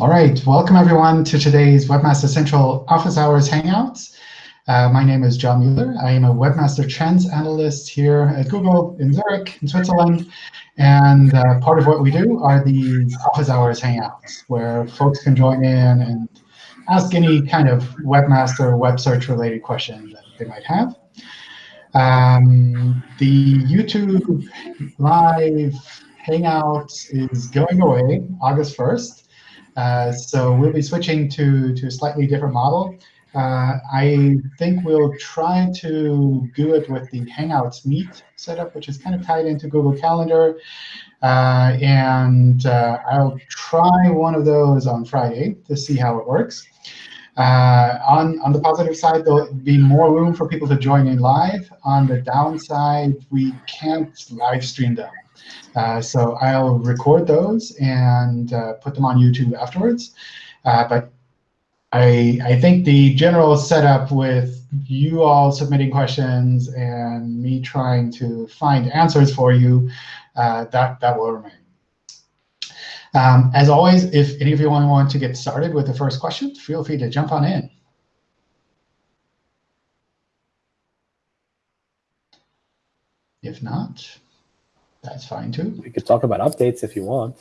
All right, welcome everyone to today's Webmaster Central Office Hours Hangouts. Uh, my name is John Mueller. I am a Webmaster Trends Analyst here at Google in Zurich, in Switzerland. And uh, part of what we do are these Office Hours Hangouts, where folks can join in and ask any kind of webmaster web search related question that they might have. Um, the YouTube live Hangout is going away August 1st. Uh, so we'll be switching to, to a slightly different model. Uh, I think we'll try to do it with the Hangouts Meet setup, which is kind of tied into Google Calendar. Uh, and I'll try one of those on Friday to see how it works. Uh, on, on the positive side, there'll be more room for people to join in live. On the downside, we can't live stream them. Uh, so I'll record those and uh, put them on YouTube afterwards. Uh, but I, I think the general setup with you all submitting questions and me trying to find answers for you, uh, that, that will remain. Um, as always, if any of you want to get started with the first question, feel free to jump on in. If not, that's fine too. We could talk about updates if you want.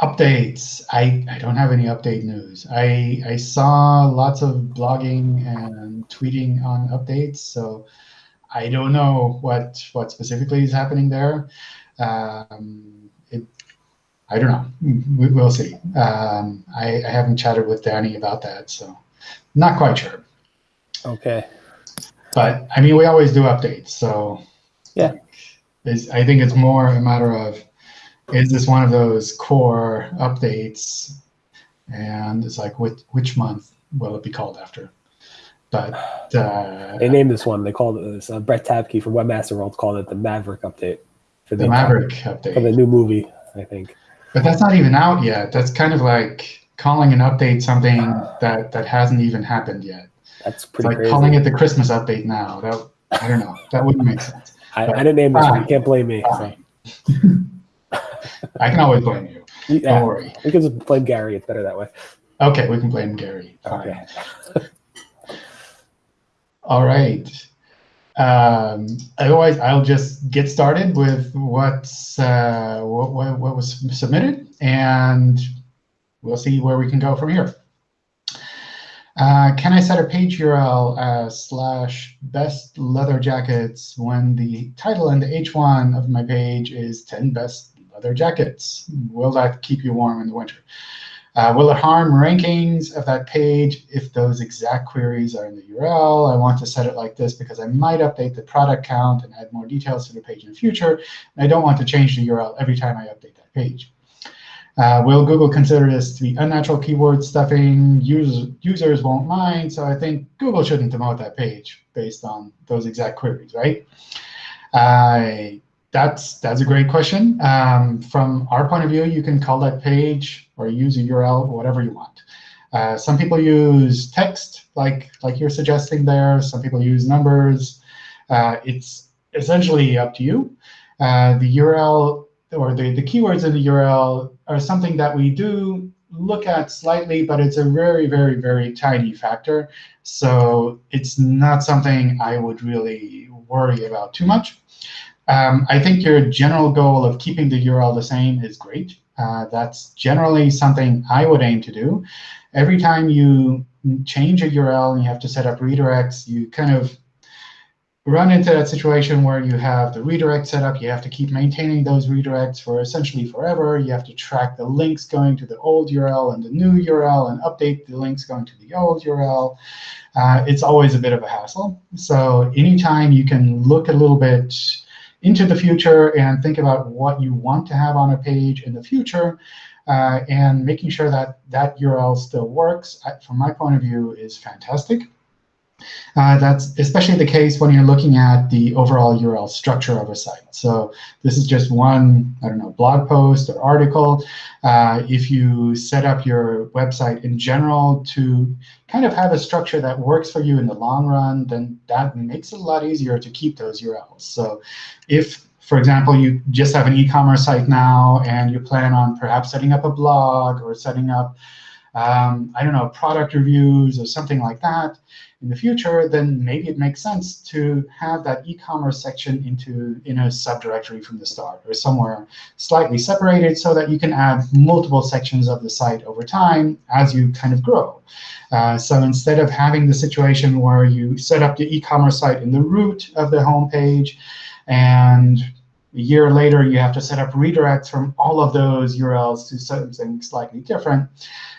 Updates. I, I don't have any update news. I, I saw lots of blogging and tweeting on updates, so I don't know what, what specifically is happening there. Um, it, I don't know. We, will see. Um, I, I haven't chatted with Danny about that, so not quite sure. OK. But I mean, we always do updates, so yeah. Is, I think it's more a matter of, is this one of those core updates? And it's like, which, which month will it be called after? But uh, they named this one. They called it this. Uh, Brett Tabke from Webmaster World called it the Maverick update for the, the Maverick update for the new movie, I think. But that's not even out yet. That's kind of like calling an update something that that hasn't even happened yet. That's pretty. It's like crazy. calling it the Christmas update now. That I don't know. That wouldn't make sense. I, I didn't name this one. You can't blame me. So. I can always blame you. Yeah, Don't worry. We can just blame Gary. It's better that way. Okay, we can blame Gary. Fine. Okay. All right. Um, otherwise, I'll just get started with what's uh, what, what, what was submitted, and we'll see where we can go from here. Uh, can I set a page URL as slash best leather jackets when the title and the H1 of my page is 10 best leather jackets? Will that keep you warm in the winter? Uh, will it harm rankings of that page if those exact queries are in the URL? I want to set it like this because I might update the product count and add more details to the page in the future. And I don't want to change the URL every time I update that page. Uh, will Google consider this to be unnatural keyword stuffing? Users, users won't mind, so I think Google shouldn't demote that page based on those exact queries, right? Uh, that's, that's a great question. Um, from our point of view, you can call that page or use a URL, whatever you want. Uh, some people use text, like, like you're suggesting there. Some people use numbers. Uh, it's essentially up to you. Uh, the URL or the, the keywords in the URL are something that we do look at slightly, but it's a very, very, very tiny factor. So it's not something I would really worry about too much. Um, I think your general goal of keeping the URL the same is great. Uh, that's generally something I would aim to do. Every time you change a URL and you have to set up redirects, you kind of run into that situation where you have the redirect set up. You have to keep maintaining those redirects for essentially forever. You have to track the links going to the old URL and the new URL and update the links going to the old URL. Uh, it's always a bit of a hassle. So anytime you can look a little bit into the future and think about what you want to have on a page in the future, uh, and making sure that that URL still works, from my point of view, is fantastic. Uh, that's especially the case when you're looking at the overall URL structure of a site. So this is just one, I don't know, blog post or article. Uh, if you set up your website in general to kind of have a structure that works for you in the long run, then that makes it a lot easier to keep those URLs. So if for example, you just have an e-commerce site now, and you plan on perhaps setting up a blog or setting up um, I don't know, product reviews or something like that in the future, then maybe it makes sense to have that e-commerce section into in a subdirectory from the start or somewhere slightly separated so that you can add multiple sections of the site over time as you kind of grow. Uh, so instead of having the situation where you set up the e-commerce site in the root of the home page, and a year later you have to set up redirects from all of those URLs to something slightly different,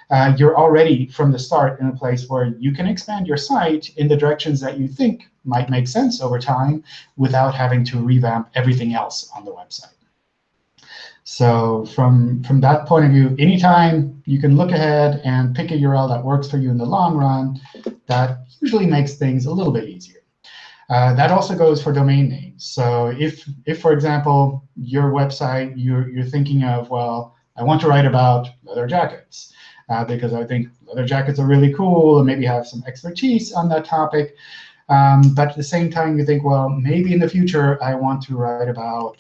uh, you're already from the start in a place where you can expand your site in the directions that you think might make sense over time without having to revamp everything else on the website. So from, from that point of view, anytime you can look ahead and pick a URL that works for you in the long run, that usually makes things a little bit easier. Uh, that also goes for domain names. So if, if for example, your website, you're, you're thinking of, well, I want to write about leather jackets uh, because I think leather jackets are really cool and maybe have some expertise on that topic. Um, but at the same time, you think, well, maybe in the future I want to write about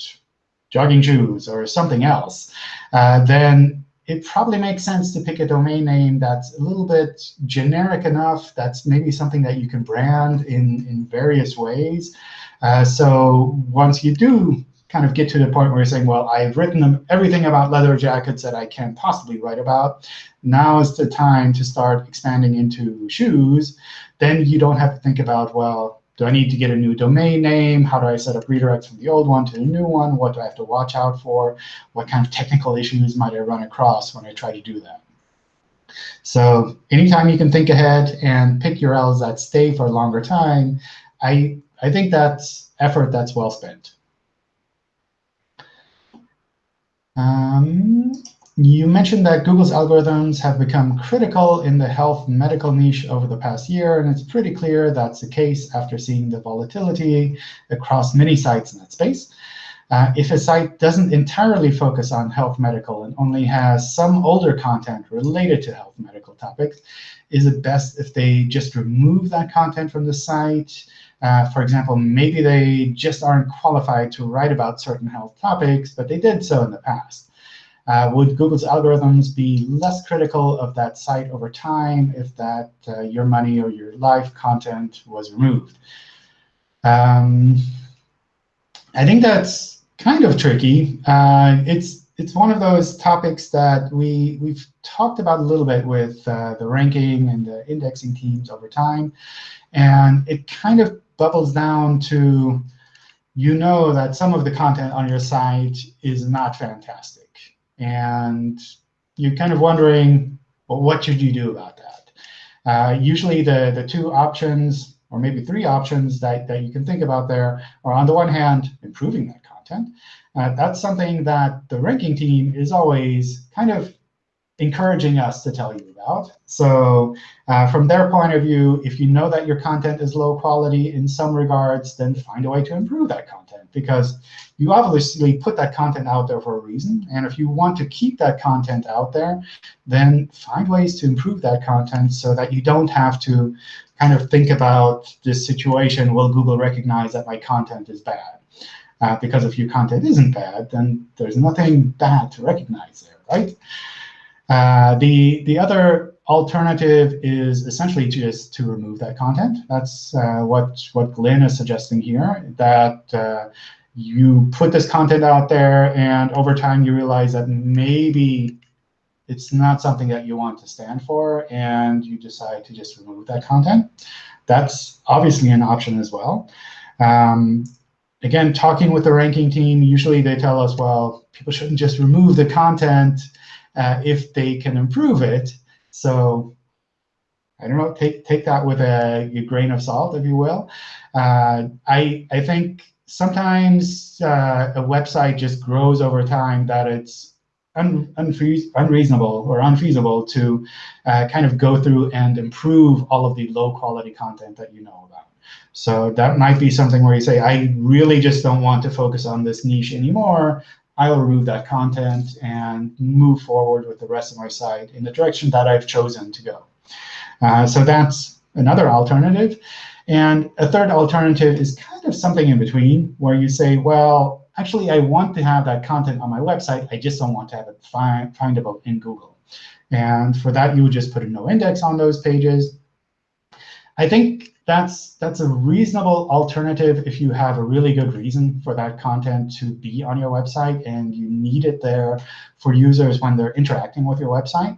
jogging shoes or something else. Uh, then it probably makes sense to pick a domain name that's a little bit generic enough, that's maybe something that you can brand in, in various ways. Uh, so once you do kind of get to the point where you're saying, well, I've written everything about leather jackets that I can possibly write about. Now is the time to start expanding into shoes. Then you don't have to think about, well, do I need to get a new domain name? How do I set up redirects from the old one to the new one? What do I have to watch out for? What kind of technical issues might I run across when I try to do that? So anytime you can think ahead and pick URLs that stay for a longer time, I, I think that's effort that's well spent. Um, you mentioned that Google's algorithms have become critical in the health medical niche over the past year, and it's pretty clear that's the case after seeing the volatility across many sites in that space. Uh, if a site doesn't entirely focus on health medical and only has some older content related to health medical topics, is it best if they just remove that content from the site? Uh, for example, maybe they just aren't qualified to write about certain health topics, but they did so in the past. Uh, would Google's algorithms be less critical of that site over time if that uh, your money or your life content was removed? Um, I think that's kind of tricky. Uh, it's it's one of those topics that we we've talked about a little bit with uh, the ranking and the indexing teams over time, and it kind of bubbles down to you know that some of the content on your site is not fantastic. And you're kind of wondering, well, what should you do about that? Uh, usually the, the two options, or maybe three options that, that you can think about there are, on the one hand, improving that content. Uh, that's something that the ranking team is always kind of encouraging us to tell you about. So uh, from their point of view, if you know that your content is low quality in some regards, then find a way to improve that content. Because you obviously put that content out there for a reason. And if you want to keep that content out there, then find ways to improve that content so that you don't have to kind of think about this situation, will Google recognize that my content is bad? Uh, because if your content isn't bad, then there's nothing bad to recognize there, right? Uh, the, the other alternative is essentially just to remove that content. That's uh, what, what Glenn is suggesting here, that uh, you put this content out there, and over time you realize that maybe it's not something that you want to stand for, and you decide to just remove that content. That's obviously an option as well. Um, again, talking with the ranking team, usually they tell us, well, people shouldn't just remove the content uh, if they can improve it. So I don't know, take, take that with a, a grain of salt, if you will. Uh, I, I think sometimes uh, a website just grows over time that it's un unreasonable or unfeasible to uh, kind of go through and improve all of the low quality content that you know about. So that might be something where you say, I really just don't want to focus on this niche anymore. I'll remove that content and move forward with the rest of my site in the direction that I've chosen to go. Uh, so that's another alternative. And a third alternative is kind of something in between, where you say, well, actually, I want to have that content on my website. I just don't want to have it find, findable in Google. And for that, you would just put a no index on those pages. I think that's that's a reasonable alternative if you have a really good reason for that content to be on your website and you need it there for users when they're interacting with your website.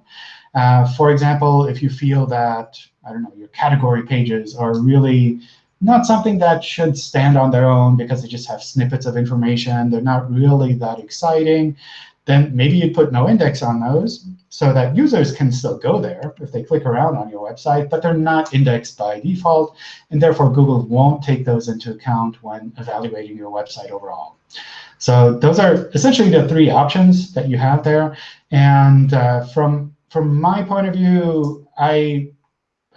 Uh, for example, if you feel that, I don't know, your category pages are really not something that should stand on their own because they just have snippets of information. They're not really that exciting. Then maybe you put no index on those so that users can still go there if they click around on your website, but they're not indexed by default. And therefore, Google won't take those into account when evaluating your website overall. So those are essentially the three options that you have there. And uh, from from my point of view, I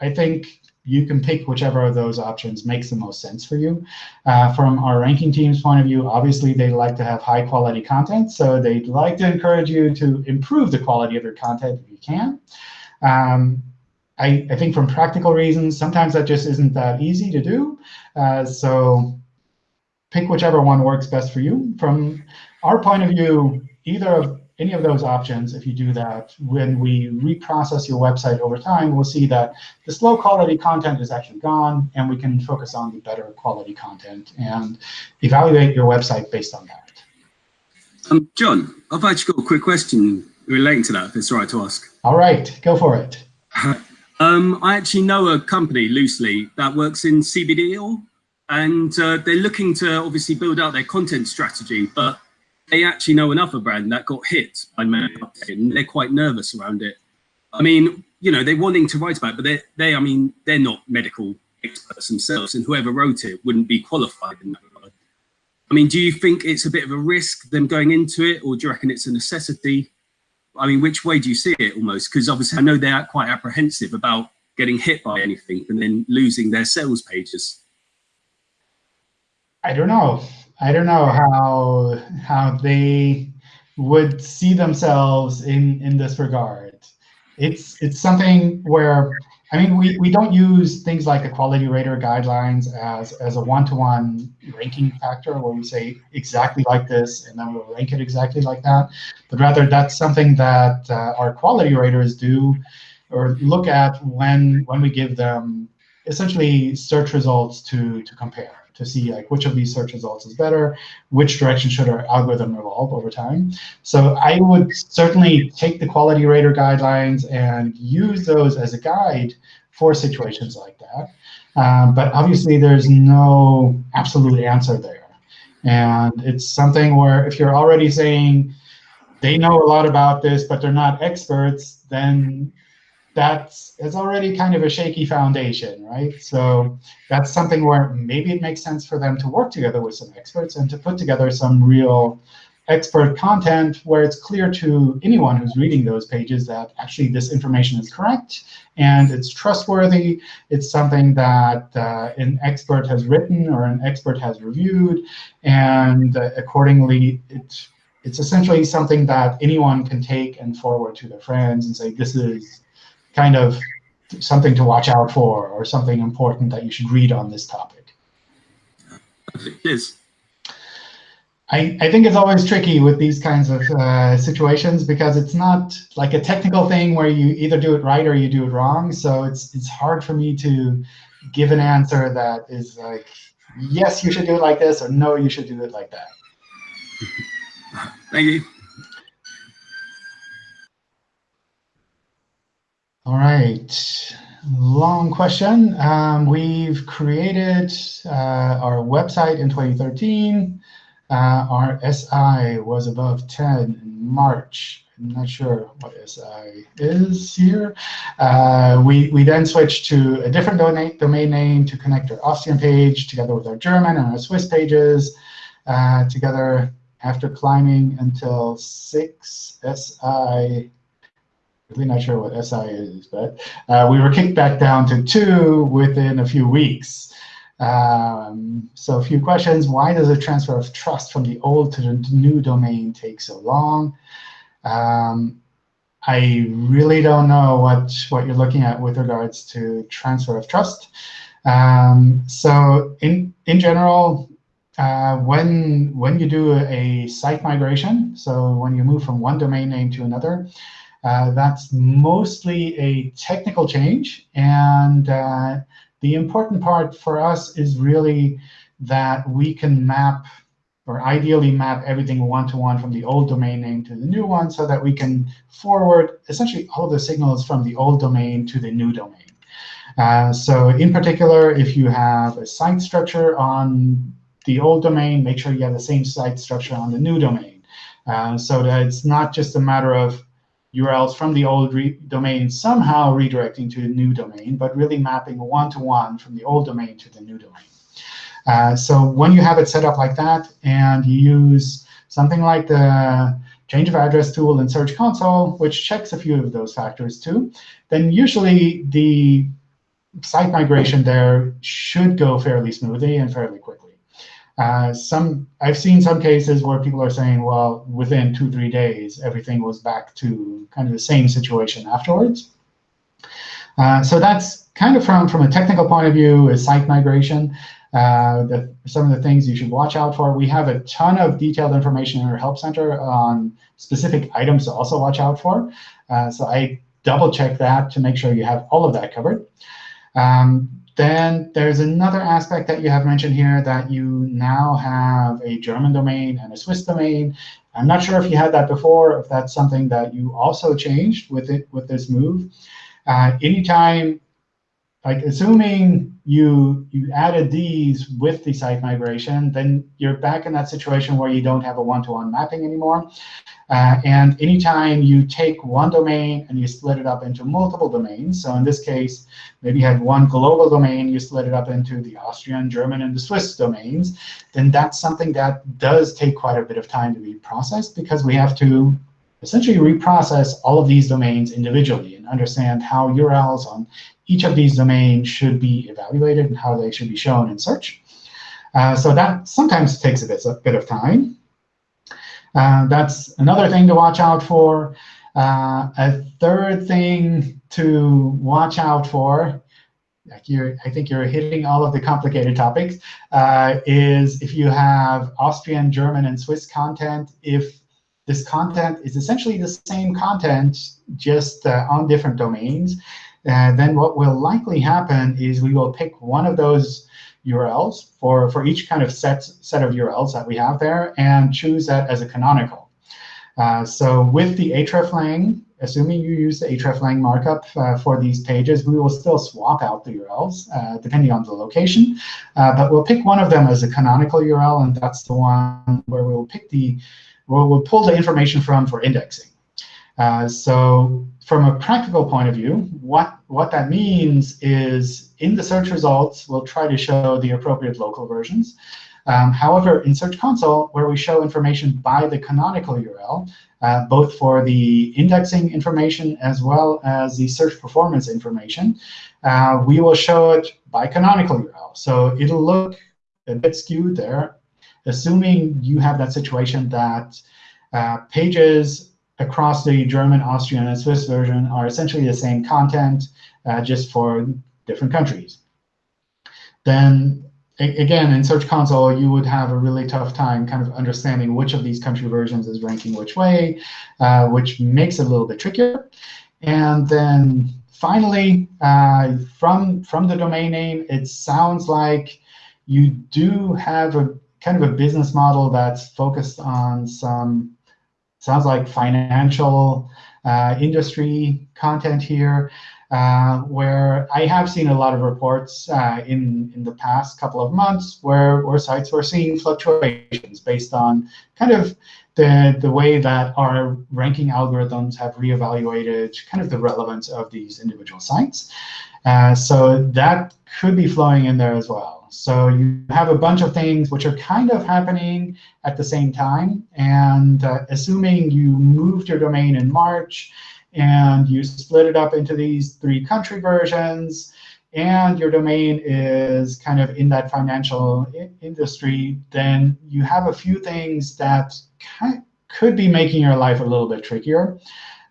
I think you can pick whichever of those options makes the most sense for you. Uh, from our ranking team's point of view, obviously, they like to have high quality content. So they'd like to encourage you to improve the quality of your content if you can. Um, I, I, think from practical reasons, sometimes that just isn't that easy to do. Uh, so pick whichever one works best for you. From our point of view, either of any of those options, if you do that, when we reprocess your website over time, we'll see that the slow quality content is actually gone, and we can focus on the better quality content and evaluate your website based on that. Um, John, I've actually got a quick question relating to that, if it's all right to ask. All right, go for it. um, I actually know a company loosely that works in CBD, and uh, they're looking to obviously build out their content strategy, but they actually know another brand that got hit by mm. update, and they're quite nervous around it. I mean, you know, they're wanting to write about it, but they, they, I mean, they're not medical experts themselves, and whoever wrote it wouldn't be qualified in that regard. I mean, do you think it's a bit of a risk them going into it, or do you reckon it's a necessity? I mean, which way do you see it almost? Because obviously, I know they're quite apprehensive about getting hit by anything and then losing their sales pages. I don't know. I don't know how how they would see themselves in in this regard. It's it's something where I mean we, we don't use things like the quality rater guidelines as as a one-to-one -one ranking factor where we say exactly like this and then we'll rank it exactly like that. But rather that's something that uh, our quality raters do or look at when when we give them essentially search results to to compare to see like which of these search results is better, which direction should our algorithm evolve over time. So I would certainly take the quality rater guidelines and use those as a guide for situations like that. Um, but obviously, there's no absolute answer there. And it's something where if you're already saying they know a lot about this, but they're not experts, then that's it's already kind of a shaky foundation, right? So that's something where maybe it makes sense for them to work together with some experts and to put together some real expert content where it's clear to anyone who's reading those pages that actually this information is correct and it's trustworthy. It's something that uh, an expert has written or an expert has reviewed, and uh, accordingly, it's it's essentially something that anyone can take and forward to their friends and say, this is kind of something to watch out for or something important that you should read on this topic. Yes. I, I think it's always tricky with these kinds of uh, situations because it's not like a technical thing where you either do it right or you do it wrong. So it's it's hard for me to give an answer that is like, yes, you should do it like this, or no, you should do it like that. Thank you. All right, long question. Um, we've created uh, our website in 2013. Uh, our SI was above 10 in March. I'm not sure what SI is here. Uh, we, we then switched to a different domain, name to connect our Austrian page together with our German and our Swiss pages uh, together after climbing until 6 SI not sure what SI is, but uh, we were kicked back down to two within a few weeks. Um, so a few questions. Why does the transfer of trust from the old to the new domain take so long? Um, I really don't know what, what you're looking at with regards to transfer of trust. Um, so in, in general, uh, when, when you do a site migration, so when you move from one domain name to another, Uh, that's mostly a technical change. And uh, the important part for us is really that we can map or ideally map everything one-to-one -one from the old domain name to the new one so that we can forward essentially all the signals from the old domain to the new domain. Uh, so in particular, if you have a site structure on the old domain, make sure you have the same site structure on the new domain. Uh, so that it's not just a matter of URLs from the old domain somehow redirecting to the new domain, but really mapping one-to-one -one from the old domain to the new domain. Uh, so when you have it set up like that and you use something like the change of address tool in Search Console, which checks a few of those factors too, then usually the site migration there should go fairly smoothly and fairly quickly. Uh, some I've seen some cases where people are saying, well, within two, three days, everything was back to kind of the same situation afterwards. Uh, so that's kind of from, from a technical point of view, is site migration. Uh, the, some of the things you should watch out for. We have a ton of detailed information in our Help Center on specific items to also watch out for. Uh, so I double check that to make sure you have all of that covered. Um, then there's another aspect that you have mentioned here that you now have a German domain and a Swiss domain. I'm not sure if you had that before, if that's something that you also changed with it with this move. Uh, anytime, like assuming you you added these with the site migration, then you're back in that situation where you don't have a one-to-one -one mapping anymore. Uh, and anytime you take one domain and you split it up into multiple domains, so in this case, maybe you had one global domain, you split it up into the Austrian, German, and the Swiss domains, then that's something that does take quite a bit of time to be processed because we have to essentially reprocess all of these domains individually understand how URLs on each of these domains should be evaluated and how they should be shown in search. Uh, so that sometimes takes a bit, a bit of time. Uh, that's another thing to watch out for. Uh, a third thing to watch out for, like you're, I think you're hitting all of the complicated topics, uh, is if you have Austrian, German, and Swiss content, if this content is essentially the same content, just uh, on different domains, uh, then what will likely happen is we will pick one of those URLs for, for each kind of set, set of URLs that we have there and choose that as a canonical. Uh, so with the hreflang, assuming you use the hreflang markup uh, for these pages, we will still swap out the URLs uh, depending on the location. Uh, but we'll pick one of them as a canonical URL, and that's the one where we'll pick the where we'll pull the information from for indexing. Uh, so from a practical point of view, what, what that means is in the search results, we'll try to show the appropriate local versions. Um, however, in Search Console, where we show information by the canonical URL, uh, both for the indexing information as well as the search performance information, uh, we will show it by canonical URL. So it'll look a bit skewed there, assuming you have that situation that uh, pages across the German, Austrian, and Swiss version are essentially the same content, uh, just for different countries. Then again, in Search Console, you would have a really tough time kind of understanding which of these country versions is ranking which way, uh, which makes it a little bit trickier. And then finally, uh, from, from the domain name, it sounds like you do have a kind of a business model that's focused on some sounds like financial uh, industry content here, uh, where I have seen a lot of reports uh, in, in the past couple of months where, where sites were seeing fluctuations based on kind of the, the way that our ranking algorithms have reevaluated kind of the relevance of these individual sites. Uh, so that could be flowing in there as well. So you have a bunch of things which are kind of happening at the same time. And uh, assuming you moved your domain in March, and you split it up into these three country versions, and your domain is kind of in that financial industry, then you have a few things that could be making your life a little bit trickier.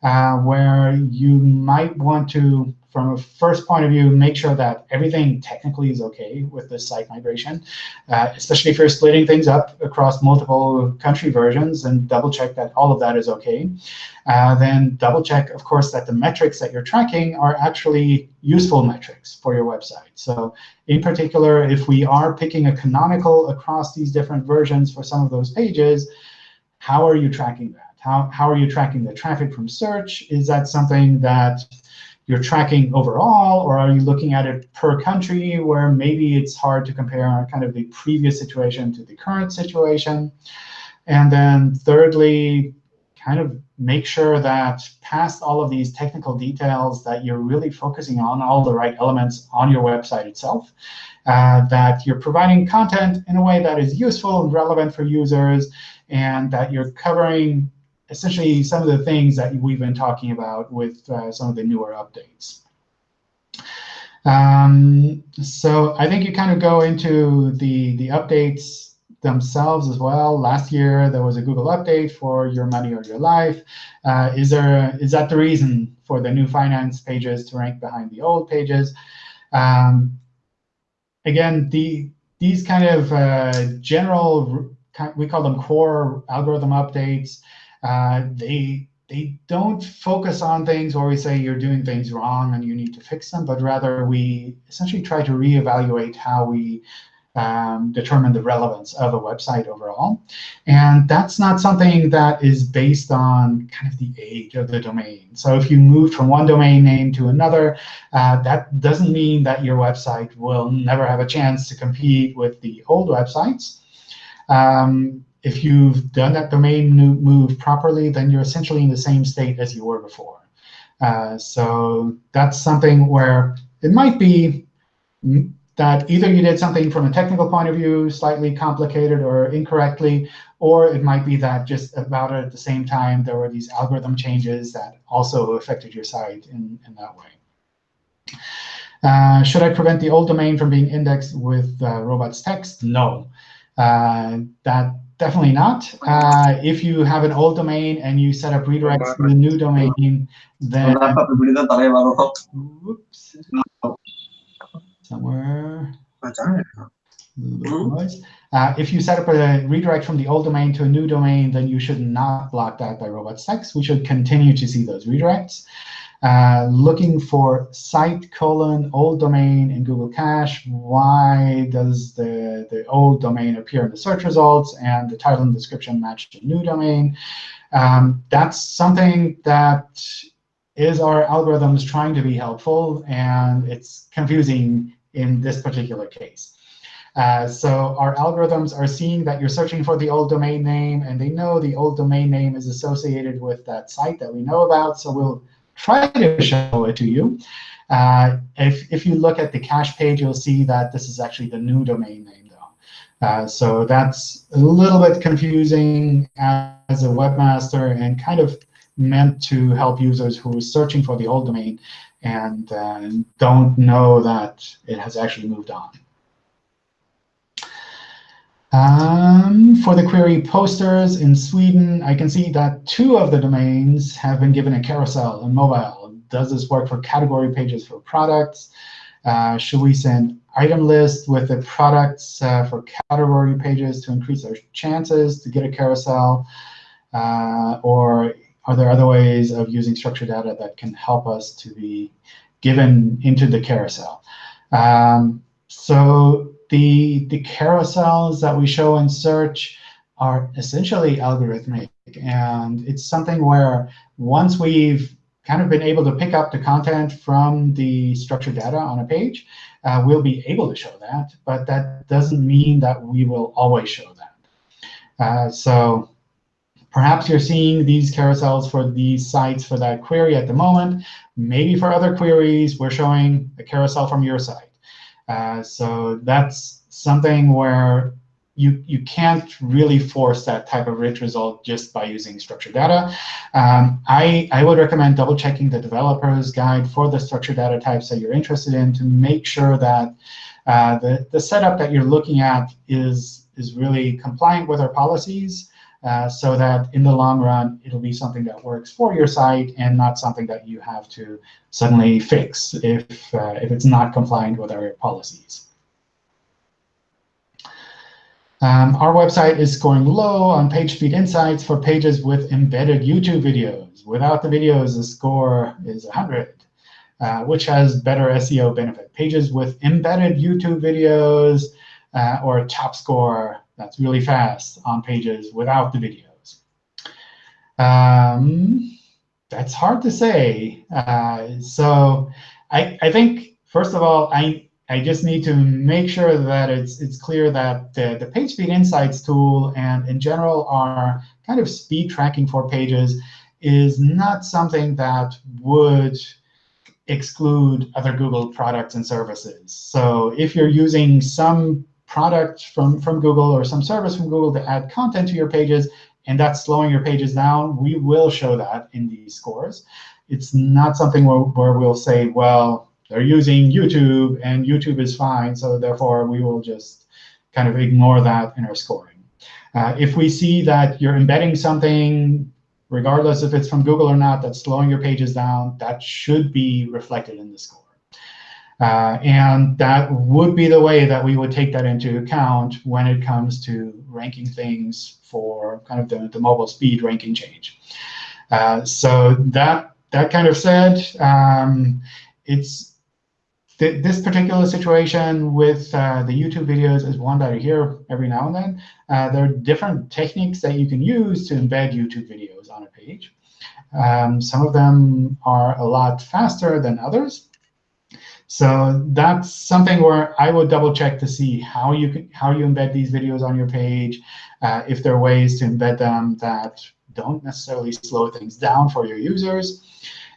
Uh, where you might want to, from a first point of view, make sure that everything technically is OK with the site migration, uh, especially if you're splitting things up across multiple country versions, and double check that all of that is OK. Uh, then double check, of course, that the metrics that you're tracking are actually useful metrics for your website. So in particular, if we are picking a canonical across these different versions for some of those pages, how are you tracking that? How, how are you tracking the traffic from search? Is that something that you're tracking overall, or are you looking at it per country, where maybe it's hard to compare kind of the previous situation to the current situation? And then thirdly, kind of make sure that past all of these technical details that you're really focusing on all the right elements on your website itself, uh, that you're providing content in a way that is useful and relevant for users, and that you're covering essentially some of the things that we've been talking about with uh, some of the newer updates. Um, so I think you kind of go into the, the updates themselves as well. Last year, there was a Google update for Your Money or Your Life. Uh, is, there, is that the reason for the new finance pages to rank behind the old pages? Um, again, the, these kind of uh, general, we call them core algorithm updates, uh, they they don't focus on things where we say you're doing things wrong and you need to fix them, but rather we essentially try to reevaluate how we um, determine the relevance of a website overall. And that's not something that is based on kind of the age of the domain. So if you move from one domain name to another, uh, that doesn't mean that your website will never have a chance to compete with the old websites. Um, if you've done that domain move properly, then you're essentially in the same state as you were before. Uh, so that's something where it might be that either you did something from a technical point of view slightly complicated or incorrectly, or it might be that just about at the same time there were these algorithm changes that also affected your site in, in that way. Uh, should I prevent the old domain from being indexed with uh, robots text? No. Uh, that Definitely not. Uh, if you have an old domain and you set up redirects to the new domain, then oops, somewhere. Uh, if you set up a redirect from the old domain to a new domain, then you should not block that by robots text. We should continue to see those redirects. Uh, looking for site colon old domain in Google Cache. Why does the, the old domain appear in the search results and the title and description match the new domain? Um, that's something that is our algorithms trying to be helpful, and it's confusing in this particular case. Uh, so our algorithms are seeing that you're searching for the old domain name, and they know the old domain name is associated with that site that we know about. So we'll try to show it to you. Uh, if, if you look at the cache page, you'll see that this is actually the new domain name, though. Uh, so that's a little bit confusing as a webmaster and kind of meant to help users who are searching for the old domain and uh, don't know that it has actually moved on. Um, for the query posters in Sweden, I can see that two of the domains have been given a carousel in mobile. Does this work for category pages for products? Uh, should we send item list with the products uh, for category pages to increase our chances to get a carousel? Uh, or are there other ways of using structured data that can help us to be given into the carousel? Um, so the, the carousels that we show in search are essentially algorithmic. And it's something where once we've kind of been able to pick up the content from the structured data on a page, uh, we'll be able to show that. But that doesn't mean that we will always show that. Uh, so perhaps you're seeing these carousels for these sites for that query at the moment. Maybe for other queries, we're showing a carousel from your site. Uh, so that's something where you, you can't really force that type of rich result just by using structured data. Um, I, I would recommend double checking the developer's guide for the structured data types that you're interested in to make sure that uh, the, the setup that you're looking at is, is really compliant with our policies. Uh, so that in the long run, it'll be something that works for your site and not something that you have to suddenly fix if, uh, if it's not compliant with our policies. Um, our website is scoring low on PageSpeed Insights for pages with embedded YouTube videos. Without the videos, the score is 100, uh, which has better SEO benefit. Pages with embedded YouTube videos uh, or top score that's really fast on pages without the videos. Um, that's hard to say. Uh, so I, I think, first of all, I, I just need to make sure that it's, it's clear that the, the PageSpeed Insights tool and, in general, our kind of speed tracking for pages is not something that would exclude other Google products and services. So if you're using some product from, from Google or some service from Google to add content to your pages, and that's slowing your pages down, we will show that in these scores. It's not something where, where we'll say, well, they're using YouTube, and YouTube is fine, so therefore we will just kind of ignore that in our scoring. Uh, if we see that you're embedding something, regardless if it's from Google or not, that's slowing your pages down, that should be reflected in the score. Uh, and that would be the way that we would take that into account when it comes to ranking things for kind of the, the mobile speed ranking change. Uh, so that that kind of said, um, it's th this particular situation with uh, the YouTube videos is one that I hear every now and then. Uh, there are different techniques that you can use to embed YouTube videos on a page. Um, some of them are a lot faster than others. So that's something where I would double check to see how you can, how you embed these videos on your page, uh, if there are ways to embed them that don't necessarily slow things down for your users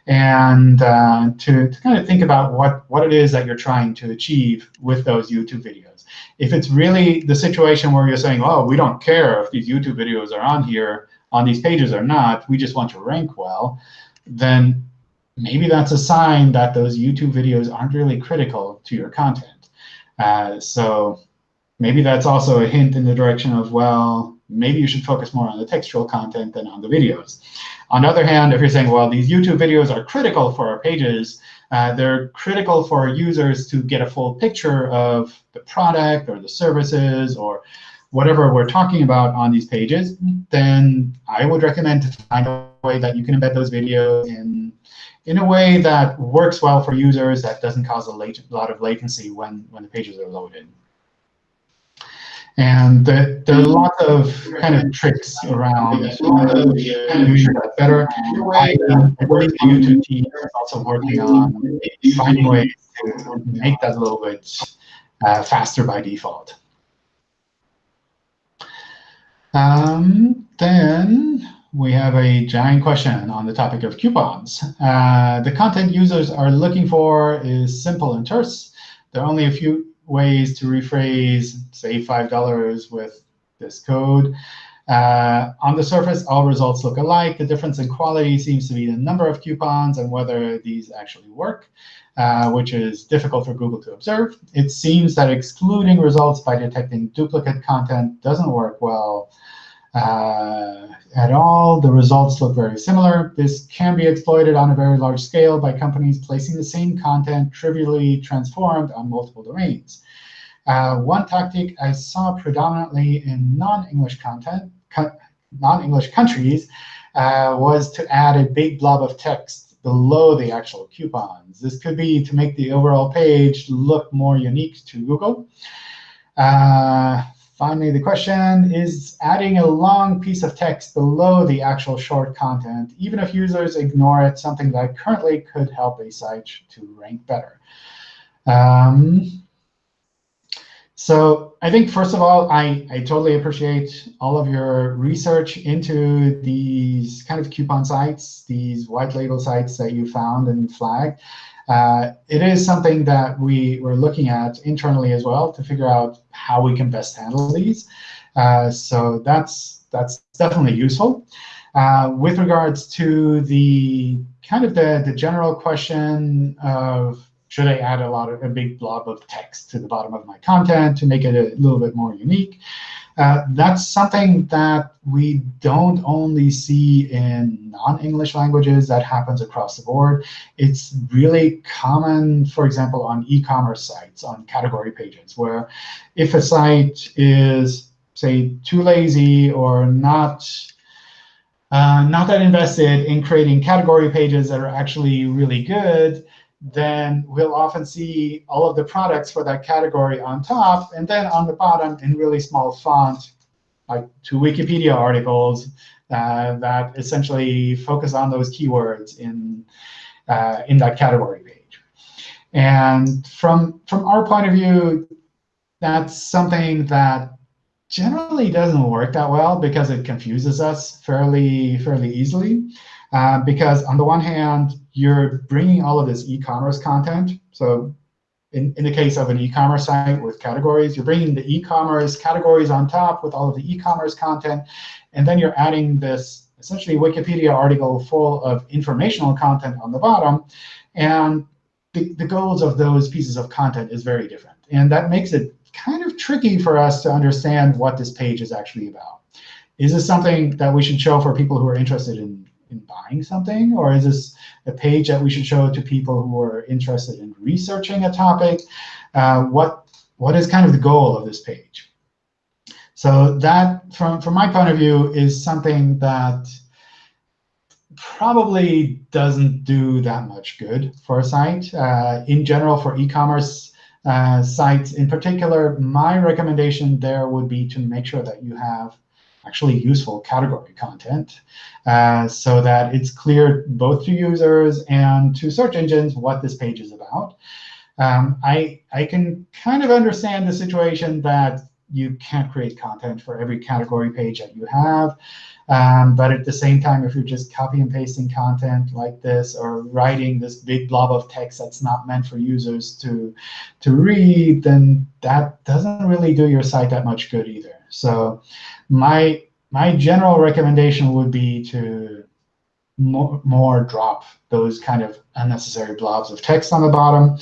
and uh, to, to kind of think about what, what it is that you're trying to achieve with those YouTube videos. If it's really the situation where you're saying, oh, we don't care if these YouTube videos are on here, on these pages or not, we just want to rank well, then maybe that's a sign that those YouTube videos aren't really critical to your content. Uh, so maybe that's also a hint in the direction of, well, maybe you should focus more on the textual content than on the videos. On the other hand, if you're saying, well, these YouTube videos are critical for our pages, uh, they're critical for users to get a full picture of the product or the services or whatever we're talking about on these pages, then I would recommend to find a way that you can embed those videos in, in a way that works well for users, that doesn't cause a lot of latency when, when the pages are loaded. And the, there are lots of kind of tricks around doing that better. I, believe the YouTube team is also working on finding ways to make that a little bit uh, faster by default. Um, then we have a giant question on the topic of coupons. Uh, the content users are looking for is simple and terse. There are only a few ways to rephrase, say, $5 with this code. Uh, on the surface, all results look alike. The difference in quality seems to be the number of coupons and whether these actually work, uh, which is difficult for Google to observe. It seems that excluding results by detecting duplicate content doesn't work well uh, at all. The results look very similar. This can be exploited on a very large scale by companies placing the same content trivially transformed on multiple domains. Uh, one tactic I saw predominantly in non-English content, non-English countries, uh, was to add a big blob of text below the actual coupons. This could be to make the overall page look more unique to Google. Uh, Finally, the question is adding a long piece of text below the actual short content, even if users ignore it, something that currently could help a site to rank better. Um, so I think, first of all, I, I totally appreciate all of your research into these kind of coupon sites, these white label sites that you found and flagged. Uh, it is something that we were looking at internally as well to figure out how we can best handle these. Uh, so that's that's definitely useful. Uh, with regards to the kind of the, the general question of should I add a lot of a big blob of text to the bottom of my content to make it a little bit more unique? Uh, that's something that we don't only see in non-English languages. That happens across the board. It's really common, for example, on e-commerce sites, on category pages, where if a site is, say, too lazy or not uh, not that invested in creating category pages that are actually really good, then we'll often see all of the products for that category on top. And then on the bottom, in really small font, like two Wikipedia articles uh, that essentially focus on those keywords in, uh, in that category page. And from, from our point of view, that's something that generally doesn't work that well because it confuses us fairly, fairly easily. Uh, because on the one hand, you're bringing all of this e-commerce content. So in, in the case of an e-commerce site with categories, you're bringing the e-commerce categories on top with all of the e-commerce content. And then you're adding this essentially Wikipedia article full of informational content on the bottom. And the, the goals of those pieces of content is very different. And that makes it kind of tricky for us to understand what this page is actually about. Is this something that we should show for people who are interested in, in buying something? Or is this a page that we should show to people who are interested in researching a topic? Uh, what, what is kind of the goal of this page? So that, from, from my point of view, is something that probably doesn't do that much good for a site. Uh, in general, for e-commerce uh, sites in particular, my recommendation there would be to make sure that you have actually useful category content uh, so that it's clear both to users and to search engines what this page is about. Um, I, I can kind of understand the situation that you can't create content for every category page that you have. Um, but at the same time, if you're just copy and pasting content like this or writing this big blob of text that's not meant for users to, to read, then that doesn't really do your site that much good either. So my, my general recommendation would be to more, more drop those kind of unnecessary blobs of text on the bottom.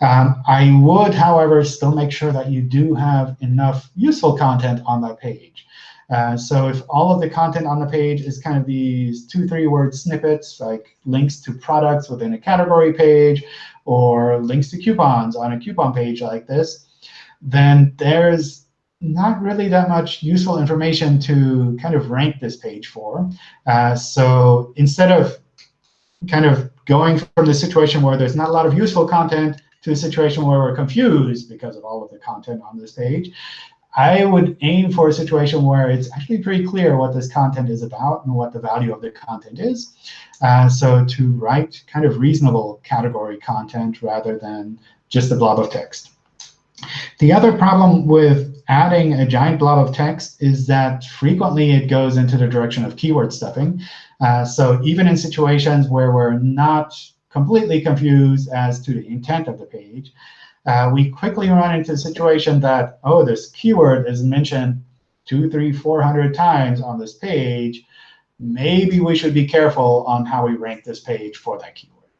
Um, I would, however, still make sure that you do have enough useful content on that page. Uh, so if all of the content on the page is kind of these two, three word snippets, like links to products within a category page, or links to coupons on a coupon page like this, then there's not really that much useful information to kind of rank this page for. Uh, so instead of kind of going from the situation where there's not a lot of useful content to a situation where we're confused because of all of the content on this page, I would aim for a situation where it's actually pretty clear what this content is about and what the value of the content is. Uh, so to write kind of reasonable category content rather than just a blob of text. The other problem with adding a giant blob of text is that frequently it goes into the direction of keyword stuffing. Uh, so even in situations where we're not completely confused as to the intent of the page, uh, we quickly run into the situation that, oh, this keyword is mentioned two, three, four hundred times on this page. Maybe we should be careful on how we rank this page for that keyword.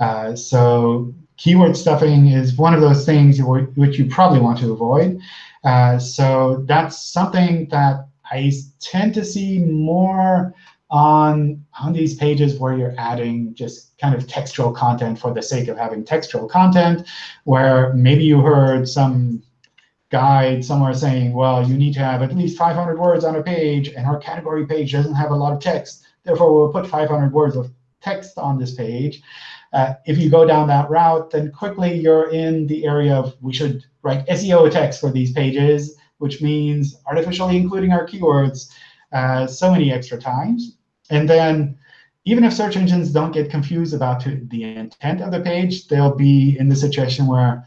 Uh, so keyword stuffing is one of those things which you probably want to avoid. Uh, so that's something that I tend to see more on, on these pages where you're adding just kind of textual content for the sake of having textual content, where maybe you heard some guide somewhere saying, well, you need to have at least 500 words on a page, and our category page doesn't have a lot of text. Therefore, we'll put 500 words of text on this page. Uh, if you go down that route, then quickly you're in the area of we should write SEO text for these pages, which means artificially including our keywords uh, so many extra times. And then even if search engines don't get confused about the intent of the page, they'll be in the situation where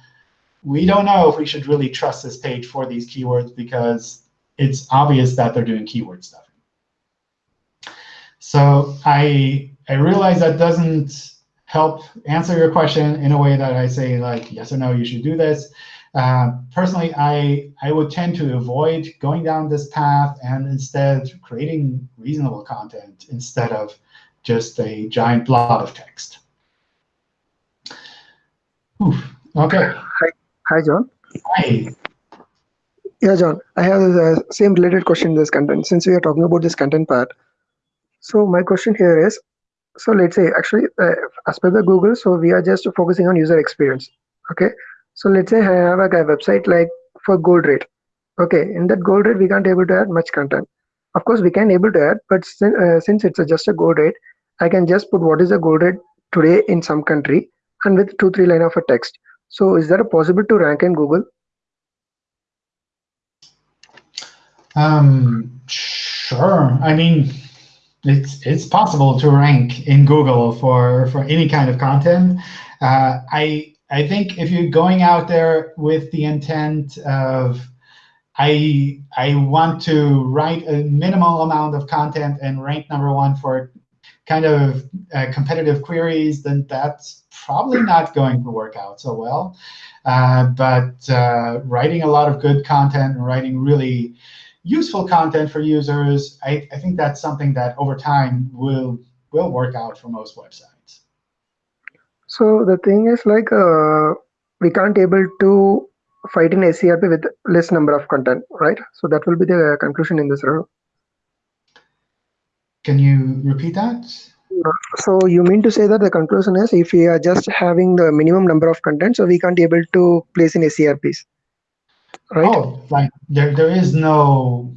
we don't know if we should really trust this page for these keywords because it's obvious that they're doing keyword stuffing. So I, I realize that doesn't help answer your question in a way that I say, like, yes or no, you should do this. Uh, personally, I, I would tend to avoid going down this path and instead creating reasonable content instead of just a giant blob of text. Oof. Okay. Hi, hi, John. Hi. Yeah, John. I have the same related question this content since we are talking about this content part. So my question here is, so let's say actually uh, as per the Google, so we are just focusing on user experience. Okay. So let's say I have a, website like for gold rate. Okay. In that gold rate, we can't able to add much content. Of course, we can able to add, but since, uh, since it's a, just a gold rate, I can just put what is the gold rate today in some country and with two, three line of a text. So is that possible to rank in Google? Um, sure. I mean, it's it's possible to rank in Google for for any kind of content. Uh, I I think if you're going out there with the intent of I I want to write a minimal amount of content and rank number one for kind of uh, competitive queries, then that's probably not going to work out so well. Uh, but uh, writing a lot of good content and writing really useful content for users, I, I think that's something that over time will will work out for most websites. So the thing is like uh, we can't able to fight in ACRP with less number of content, right? So that will be the conclusion in this row. Can you repeat that? So you mean to say that the conclusion is if we are just having the minimum number of content, so we can't be able to place in SERPs, right? Oh, like there, there is no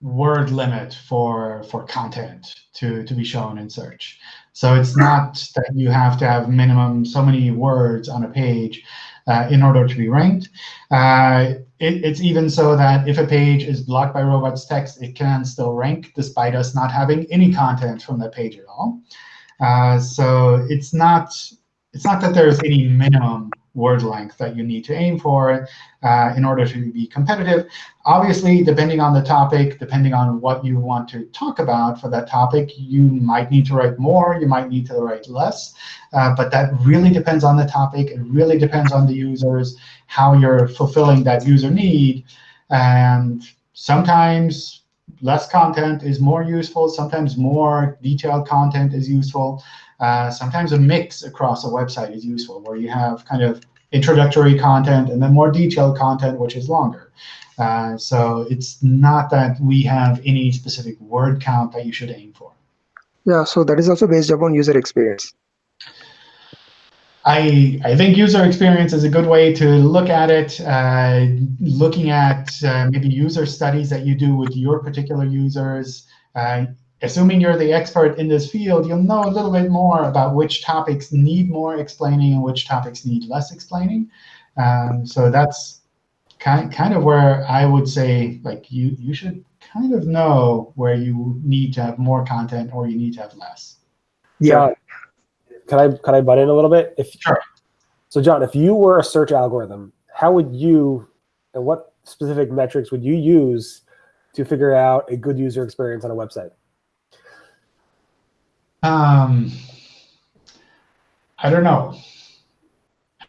word limit for for content to to be shown in search. So it's not that you have to have minimum so many words on a page uh, in order to be ranked. Uh, it, it's even so that if a page is blocked by robots.txt, it can still rank despite us not having any content from that page at all. Uh, so it's not it's not that there's any minimum word length that you need to aim for uh, in order to be competitive. Obviously, depending on the topic, depending on what you want to talk about for that topic, you might need to write more, you might need to write less. Uh, but that really depends on the topic. It really depends on the users, how you're fulfilling that user need. And sometimes less content is more useful. Sometimes more detailed content is useful. Uh, sometimes a mix across a website is useful, where you have kind of introductory content and then more detailed content, which is longer. Uh, so it's not that we have any specific word count that you should aim for. Yeah, so that is also based upon user experience. I, I think user experience is a good way to look at it, uh, looking at uh, maybe user studies that you do with your particular users. Assuming you're the expert in this field, you'll know a little bit more about which topics need more explaining and which topics need less explaining. Um, so that's kind, kind of where I would say like you, you should kind of know where you need to have more content or you need to have less. Yeah. John, can I can I butt in a little bit? If Sure. So John, if you were a search algorithm, how would you and what specific metrics would you use to figure out a good user experience on a website? Um, I don't know.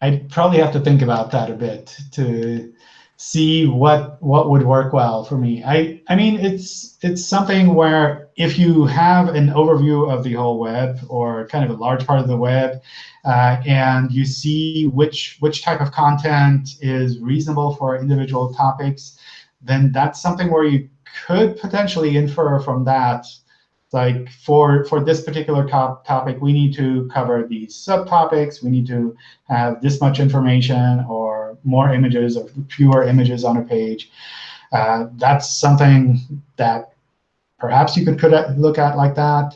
I'd probably have to think about that a bit to see what what would work well for me. I I mean it's it's something where if you have an overview of the whole web or kind of a large part of the web, uh, and you see which which type of content is reasonable for individual topics, then that's something where you could potentially infer from that like for for this particular top topic, we need to cover these subtopics. We need to have this much information or more images or fewer images on a page. Uh, that's something that perhaps you could, could look at like that.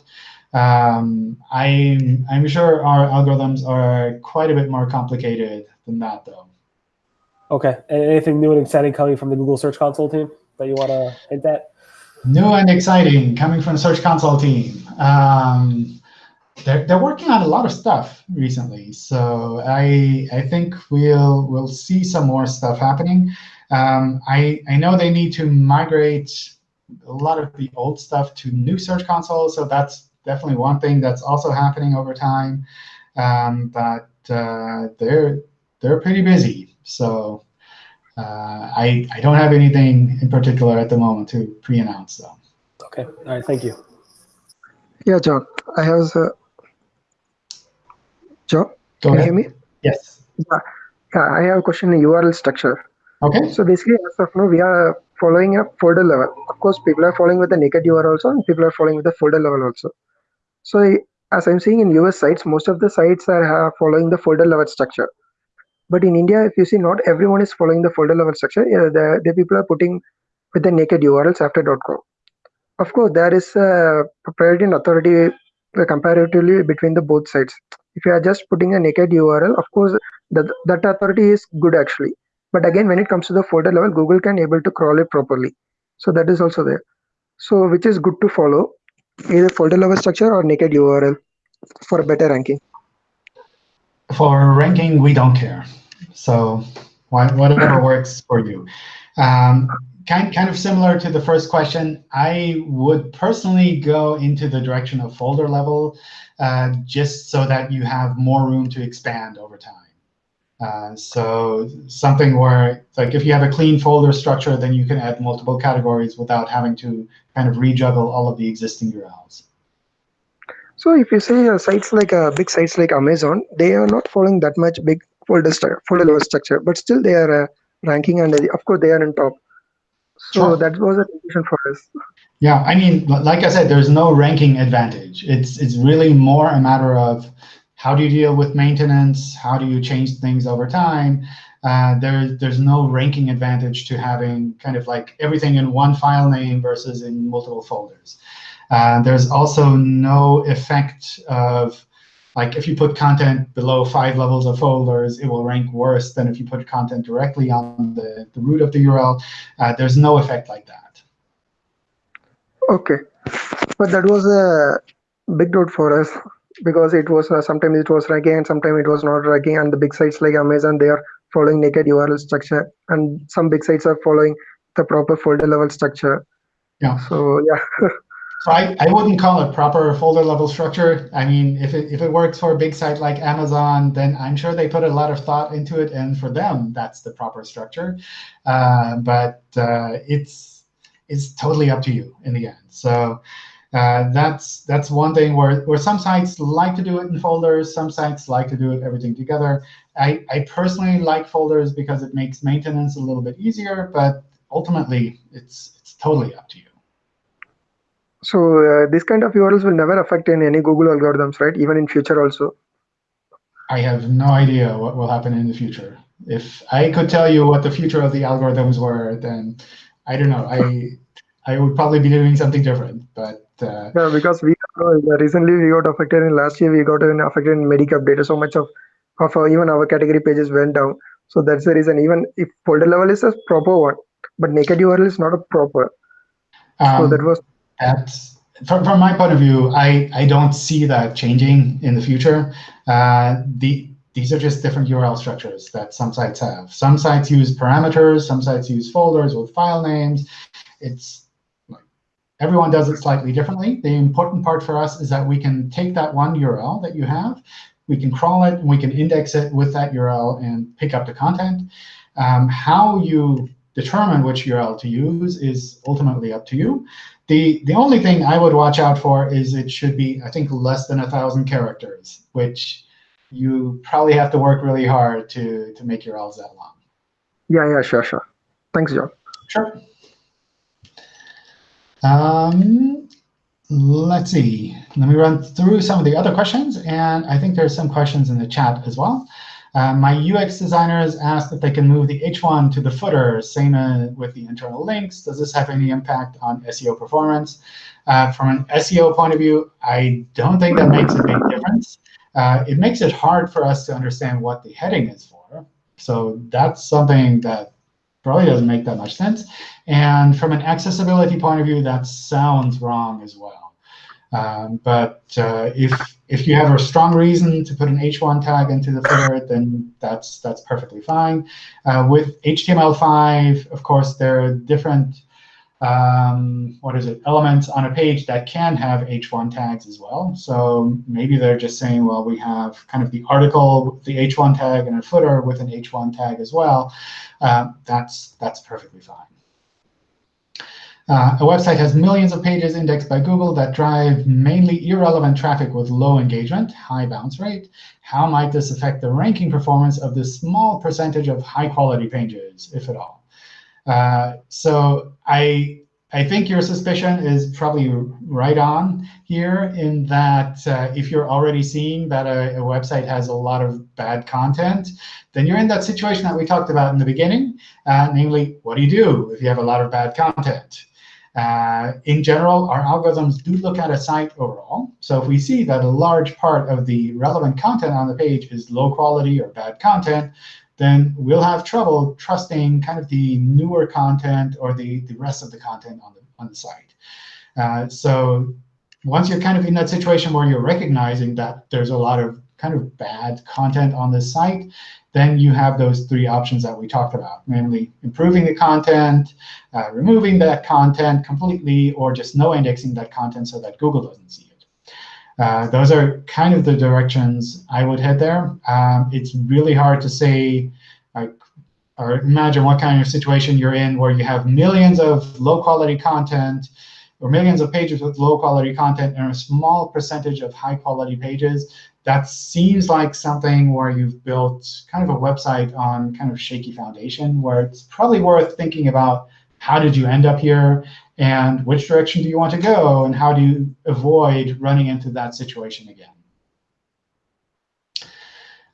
Um, I'm, I'm sure our algorithms are quite a bit more complicated than that, though. Okay. Anything new and exciting coming from the Google Search Console team that you want to hint at? New and exciting coming from the Search Console team. Um, they're, they're working on a lot of stuff recently, so I I think we'll we'll see some more stuff happening. Um, I I know they need to migrate a lot of the old stuff to new Search Console, so that's definitely one thing that's also happening over time. Um, but uh, they're they're pretty busy, so uh, I, I don't have anything in particular at the moment to pre-announce, though. Okay. All right. Thank you. Yeah, John. I have a John. Go can ahead. you hear me? Yes. Yeah, I have a question in URL structure. Okay. So basically, as of now, we are following a folder level. Of course, people are following with the naked URL also, and people are following with the folder level also. So as I'm seeing in US sites, most of the sites are uh, following the folder level structure. But in India, if you see, not everyone is following the folder level structure. Yeah, the, the people are putting with the naked URLs after .com. Of course, there is a priority and authority uh, comparatively between the both sides. If you are just putting a naked URL, of course, that, that authority is good actually. But again, when it comes to the folder level, Google can able to crawl it properly. So that is also there. So which is good to follow either folder level structure or naked URL for better ranking. For ranking, we don't care. So whatever works for you. Um, kind, kind of similar to the first question, I would personally go into the direction of folder level uh, just so that you have more room to expand over time. Uh, so something where, like if you have a clean folder structure, then you can add multiple categories without having to kind of rejuggle all of the existing URLs. So if you say uh, sites like uh, big sites like Amazon, they are not following that much big folder, folder level structure, but still they are uh, ranking and of course they are on top. So sure. that was a decision for us. Yeah, I mean, like I said, there's no ranking advantage. It's it's really more a matter of how do you deal with maintenance? How do you change things over time? Uh, there, there's no ranking advantage to having kind of like everything in one file name versus in multiple folders. Uh, there's also no effect of like if you put content below five levels of folders, it will rank worse than if you put content directly on the, the root of the URL. Uh, there's no effect like that. OK. But that was a big note for us because it was uh, sometimes it was ranking and sometimes it was not ranking and the big sites like amazon they are following naked url structure and some big sites are following the proper folder level structure yeah so yeah so I, I wouldn't call it proper folder level structure. I mean, if it, if it works for a big site like Amazon, then I'm sure they put a lot of thought into it. And for them, that's the proper structure. Uh, but uh, it's, it's totally up to you in the end. So uh, that's that's one thing where, where some sites like to do it in folders. Some sites like to do it everything together. I, I personally like folders because it makes maintenance a little bit easier. But ultimately, it's it's totally up to you. So uh, this kind of URLs will never affect in any Google algorithms, right? Even in future also. I have no idea what will happen in the future. If I could tell you what the future of the algorithms were, then I don't know. I I would probably be doing something different. But uh, yeah, because we recently we got affected in last year we got affected in Medic update. So much of of our, even our category pages went down. So that's the reason. Even if folder level is a proper one, but naked URL is not a proper. Um, so that was. That's from, from my point of view, I, I don't see that changing in the future. Uh, the these are just different URL structures that some sites have. Some sites use parameters. Some sites use folders with file names. It's Everyone does it slightly differently. The important part for us is that we can take that one URL that you have, we can crawl it, and we can index it with that URL and pick up the content. Um, how you determine which URL to use is ultimately up to you. The, the only thing I would watch out for is it should be, I think, less than a 1,000 characters, which you probably have to work really hard to, to make your URLs that long. Yeah, yeah, sure, sure. Thanks, John. Sure. Um, let's see. Let me run through some of the other questions. And I think there's some questions in the chat as well. Uh, my UX designers asked if they can move the H1 to the footer, same uh, with the internal links. Does this have any impact on SEO performance? Uh, from an SEO point of view, I don't think that makes a big difference. Uh, it makes it hard for us to understand what the heading is for. So that's something that probably doesn't make that much sense. And from an accessibility point of view, that sounds wrong as well. Um, but uh, if if you have a strong reason to put an h1 tag into the footer, then that's that's perfectly fine. Uh, with HTML5, of course, there are different um, what is it, elements on a page that can have h1 tags as well. So maybe they're just saying, well, we have kind of the article, the h1 tag, and a footer with an h1 tag as well. Uh, that's that's perfectly fine. Uh, a website has millions of pages indexed by Google that drive mainly irrelevant traffic with low engagement, high bounce rate. How might this affect the ranking performance of this small percentage of high-quality pages, if at all? Uh, so I, I think your suspicion is probably right on here in that uh, if you're already seeing that a, a, website has a lot of bad content, then you're in that situation that we talked about in the beginning, uh, namely, what do you do if you have a lot of bad content? Uh, in general, our algorithms do look at a site overall. So if we see that a large part of the relevant content on the page is low quality or bad content, then we'll have trouble trusting kind of the newer content or the, the rest of the content on the, on the site. Uh, so once you're kind of in that situation where you're recognizing that there's a lot of kind of bad content on the site, then you have those three options that we talked about, namely improving the content, uh, removing that content completely, or just no indexing that content so that Google doesn't see it. Uh, those are kind of the directions I would head there. Um, it's really hard to say, like, or imagine what kind of situation you're in where you have millions of low-quality content or millions of pages with low-quality content and a small percentage of high-quality pages that seems like something where you've built kind of a website on kind of shaky foundation, where it's probably worth thinking about how did you end up here, and which direction do you want to go, and how do you avoid running into that situation again.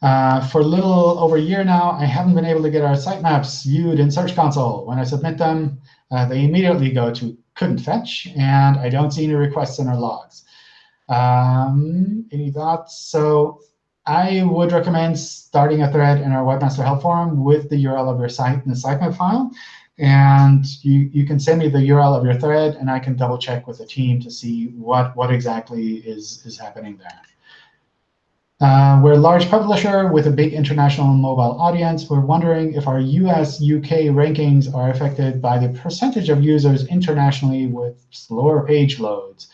Uh, for a little over a year now, I haven't been able to get our sitemaps viewed in Search Console. When I submit them, uh, they immediately go to couldn't fetch, and I don't see any requests in our logs. Um, any thoughts? So I would recommend starting a thread in our Webmaster Help Forum with the URL of your site in the sitemap file. And you, you can send me the URL of your thread, and I can double check with the team to see what, what exactly is, is happening there. Uh, we're a large publisher with a big international mobile audience. We're wondering if our US, UK rankings are affected by the percentage of users internationally with slower page loads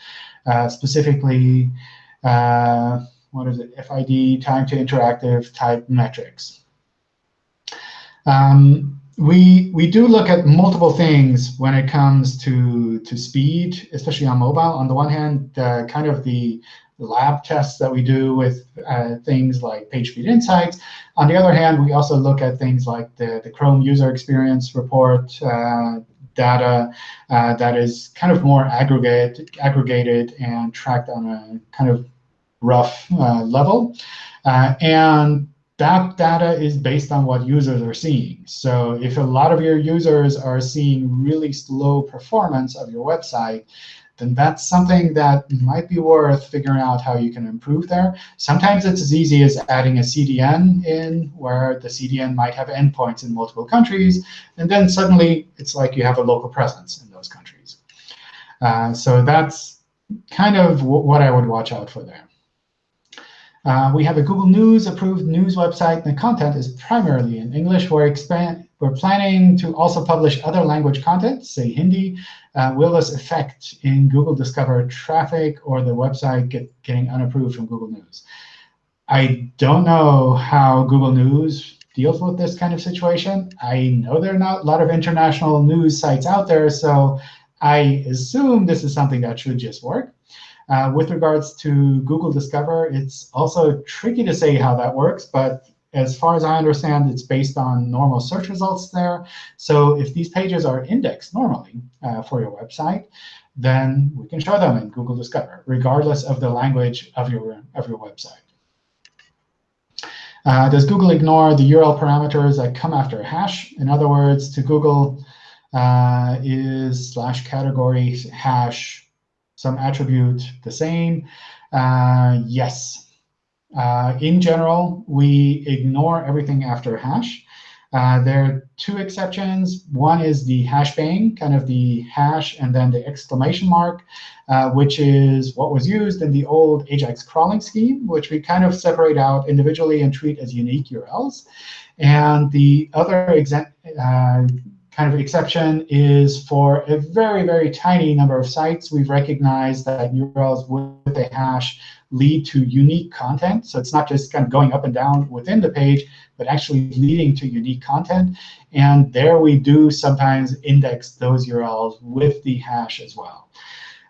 specifically, uh, what is it, FID, time to interactive type metrics. Um, we, we do look at multiple things when it comes to, to speed, especially on mobile. On the one hand, uh, kind of the lab tests that we do with uh, things like PageSpeed Insights. On the other hand, we also look at things like the, the Chrome user experience report, uh, data uh, that is kind of more aggregate, aggregated and tracked on a kind of rough uh, level. Uh, and that data is based on what users are seeing. So if a lot of your users are seeing really slow performance of your website, then that's something that might be worth figuring out how you can improve there. Sometimes it's as easy as adding a CDN in, where the CDN might have endpoints in multiple countries. And then suddenly, it's like you have a local presence in those countries. Uh, so that's kind of what I would watch out for there. Uh, we have a Google News approved news website, and the content is primarily in English. We're, we're planning to also publish other language content, say Hindi. Uh, will this affect in Google Discover traffic or the website get, getting unapproved from Google News? I don't know how Google News deals with this kind of situation. I know there are not a lot of international news sites out there, so I assume this is something that should just work. Uh, with regards to Google Discover, it's also tricky to say how that works. But as far as I understand, it's based on normal search results there. So if these pages are indexed normally uh, for your website, then we can show them in Google Discover, regardless of the language of your, of your website. Uh, does Google ignore the URL parameters that come after a hash? In other words, to Google, uh, is slash category hash some attribute the same? Uh, yes. Uh, in general, we ignore everything after hash. Uh, there are two exceptions. One is the hash bang, kind of the hash and then the exclamation mark, uh, which is what was used in the old AJAX crawling scheme, which we kind of separate out individually and treat as unique URLs. And the other uh, kind of exception is for a very, very tiny number of sites. We've recognized that URLs with a hash lead to unique content. So it's not just kind of going up and down within the page, but actually leading to unique content. And there we do sometimes index those URLs with the hash as well.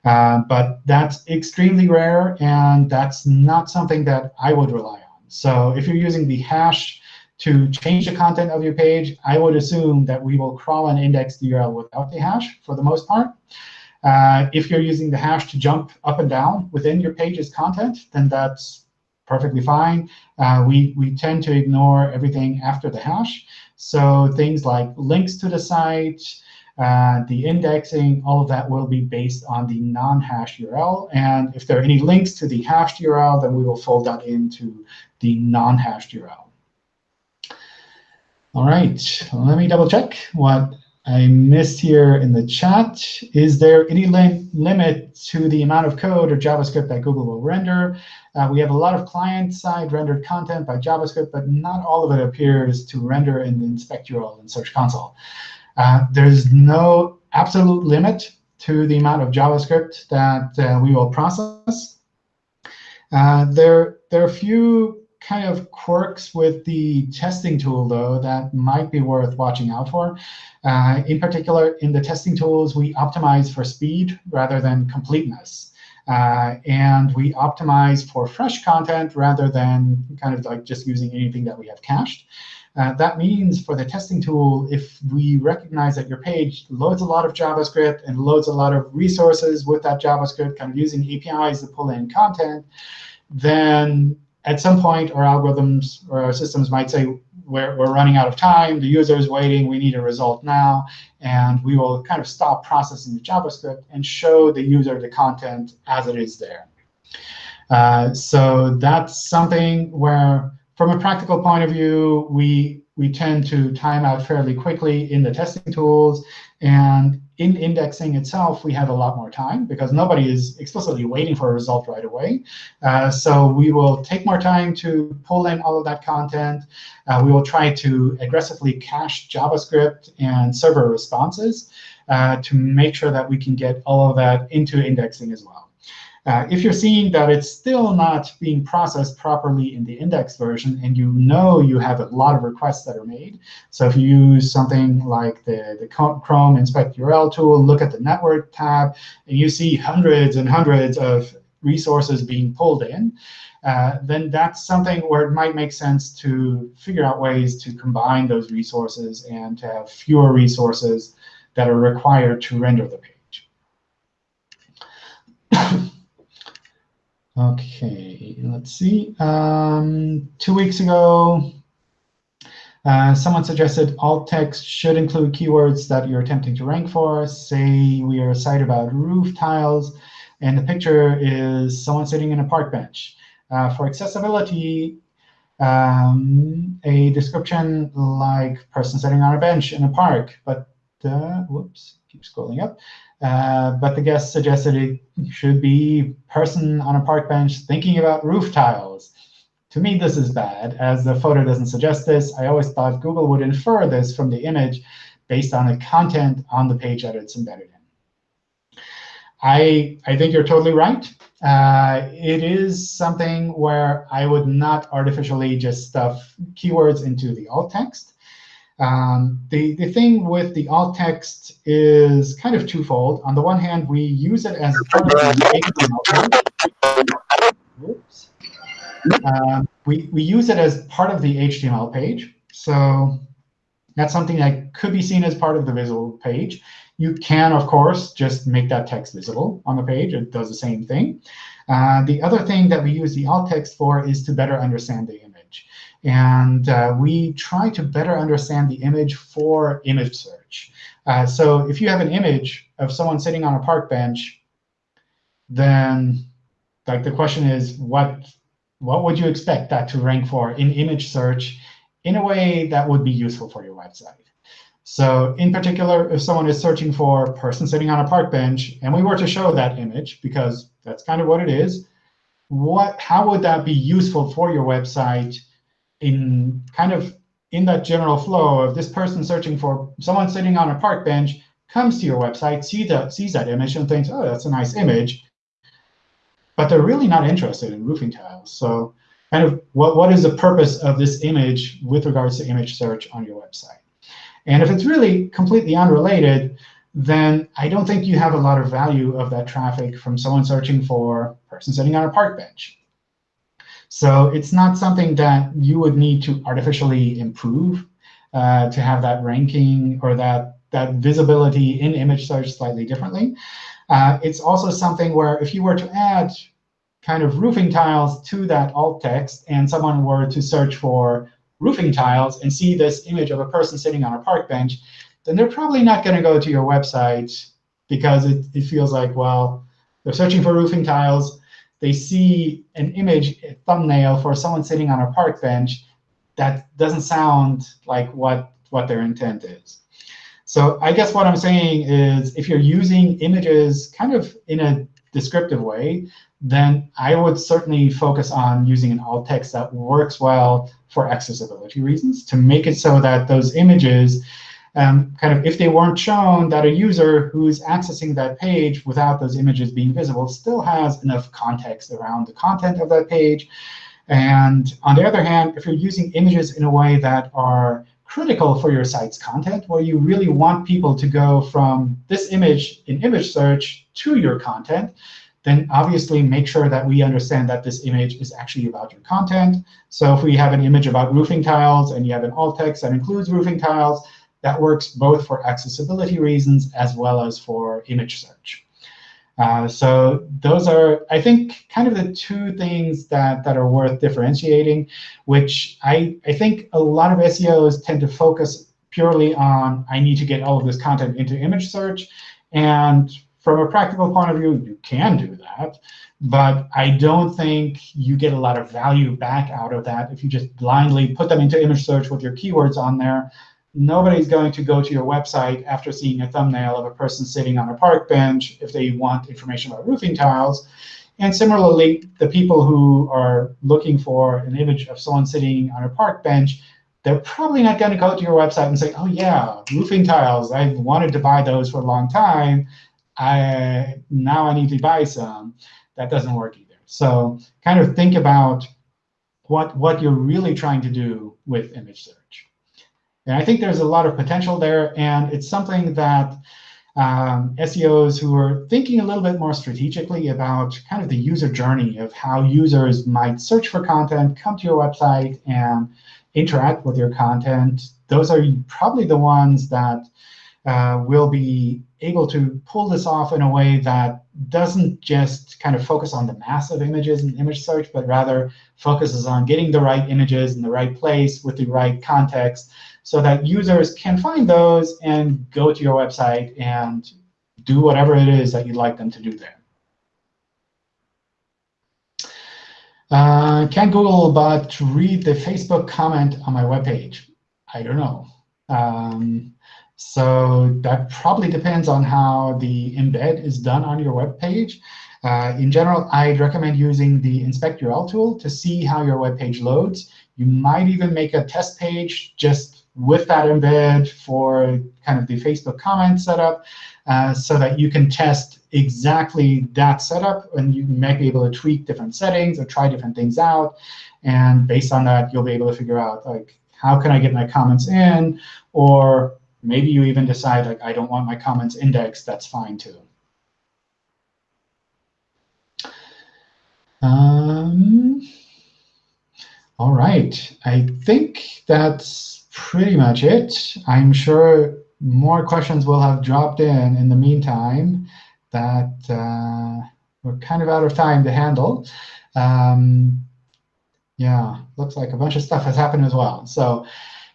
Uh, but that's extremely rare, and that's not something that I would rely on. So if you're using the hash to change the content of your page, I would assume that we will crawl and index the URL without the hash for the most part. Uh, if you're using the hash to jump up and down within your page's content, then that's perfectly fine. Uh, we, we tend to ignore everything after the hash. So things like links to the site, uh, the indexing, all of that will be based on the non-hash URL. And if there are any links to the hashed URL, then we will fold that into the non-hashed URL. All right, let me double check what I missed here in the chat. Is there any lim limit to the amount of code or JavaScript that Google will render? Uh, we have a lot of client-side rendered content by JavaScript, but not all of it appears to render in the inspect URL in Search Console. Uh, there's no absolute limit to the amount of JavaScript that uh, we will process. Uh, there, there are a few kind of quirks with the testing tool, though, that might be worth watching out for. Uh, in particular, in the testing tools, we optimize for speed rather than completeness. Uh, and we optimize for fresh content rather than kind of like just using anything that we have cached. Uh, that means for the testing tool, if we recognize that your page loads a lot of JavaScript and loads a lot of resources with that JavaScript, kind of using APIs to pull in content, then at some point, our algorithms or our systems might say, we're, we're running out of time. The user is waiting. We need a result now. And we will kind of stop processing the JavaScript and show the user the content as it is there. Uh, so that's something where, from a practical point of view, we, we tend to time out fairly quickly in the testing tools. And in indexing itself, we have a lot more time because nobody is explicitly waiting for a result right away. Uh, so we will take more time to pull in all of that content. Uh, we will try to aggressively cache JavaScript and server responses uh, to make sure that we can get all of that into indexing as well. Uh, if you're seeing that it's still not being processed properly in the index version, and you know you have a lot of requests that are made, so if you use something like the, the Chrome Inspect URL tool, look at the Network tab, and you see hundreds and hundreds of resources being pulled in, uh, then that's something where it might make sense to figure out ways to combine those resources and to have fewer resources that are required to render the page. OK, let's see. Um, two weeks ago, uh, someone suggested alt text should include keywords that you're attempting to rank for. Say we are a site about roof tiles, and the picture is someone sitting in a park bench. Uh, for accessibility, um, a description like person sitting on a bench in a park, but uh, whoops, keep scrolling up. Uh, but the guest suggested it should be person on a park bench thinking about roof tiles. To me, this is bad, as the photo doesn't suggest this. I always thought Google would infer this from the image based on the content on the page that it's embedded in. I, I think you're totally right. Uh, it is something where I would not artificially just stuff keywords into the alt text. Um, the, the thing with the alt text is kind of twofold. On the one hand, we use it as part of the HTML page. Oops. Um, we, we use it as part of the HTML page. So that's something that could be seen as part of the visual page. You can, of course, just make that text visible on the page. It does the same thing. Uh, the other thing that we use the alt text for is to better understand the image. And uh, we try to better understand the image for image search. Uh, so if you have an image of someone sitting on a park bench, then like the question is, what, what would you expect that to rank for in image search in a way that would be useful for your website? So in particular, if someone is searching for person sitting on a park bench, and we were to show that image, because that's kind of what it is, what, how would that be useful for your website in kind of in that general flow of this person searching for someone sitting on a park bench comes to your website, see the, sees that image, and thinks, oh, that's a nice image. but they're really not interested in roofing tiles. So kind of what, what is the purpose of this image with regards to image search on your website? And if it's really completely unrelated, then I don't think you have a lot of value of that traffic from someone searching for person sitting on a park bench. So it's not something that you would need to artificially improve uh, to have that ranking or that, that visibility in image search slightly differently. Uh, it's also something where if you were to add kind of roofing tiles to that alt text and someone were to search for roofing tiles and see this image of a person sitting on a park bench, then they're probably not going to go to your website because it, it feels like, well, they're searching for roofing tiles. They see an image, a thumbnail for someone sitting on a park bench. That doesn't sound like what, what their intent is. So I guess what I'm saying is if you're using images kind of in a descriptive way, then I would certainly focus on using an alt text that works well for accessibility reasons to make it so that those images um, kind of if they weren't shown, that a user who's accessing that page without those images being visible still has enough context around the content of that page. And on the other hand, if you're using images in a way that are critical for your site's content, where you really want people to go from this image in image search to your content, then obviously make sure that we understand that this image is actually about your content. So if we have an image about roofing tiles and you have an alt text that includes roofing tiles, that works both for accessibility reasons as well as for image search. Uh, so those are, I think, kind of the two things that, that are worth differentiating, which I, I think a lot of SEOs tend to focus purely on, I need to get all of this content into image search. And from a practical point of view, you can do that. But I don't think you get a lot of value back out of that if you just blindly put them into image search with your keywords on there nobody's going to go to your website after seeing a thumbnail of a person sitting on a park bench if they want information about roofing tiles. And similarly, the people who are looking for an image of someone sitting on a park bench, they're probably not going to go to your website and say, oh, yeah, roofing tiles. I've wanted to buy those for a long time. I, now I need to buy some. That doesn't work either. So kind of think about what, what you're really trying to do with image search. And I think there's a lot of potential there. And it's something that um, SEOs who are thinking a little bit more strategically about kind of the user journey of how users might search for content, come to your website, and interact with your content, those are probably the ones that uh, will be able to pull this off in a way that doesn't just kind of focus on the mass of images and image search, but rather focuses on getting the right images in the right place with the right context so that users can find those and go to your website and do whatever it is that you'd like them to do there. Uh, can Googlebot read the Facebook comment on my webpage? I don't know. Um, so that probably depends on how the embed is done on your web page. Uh, in general, I'd recommend using the inspect URL tool to see how your web page loads. You might even make a test page just with that embed for kind of the Facebook comment setup uh, so that you can test exactly that setup. And you might be able to tweak different settings or try different things out. And based on that, you'll be able to figure out, like, how can I get my comments in? Or maybe you even decide, like, I don't want my comments indexed. That's fine, too. Um, all right. I think that's pretty much it. I'm sure more questions will have dropped in in the meantime that uh, we're kind of out of time to handle. Um, yeah, looks like a bunch of stuff has happened as well. So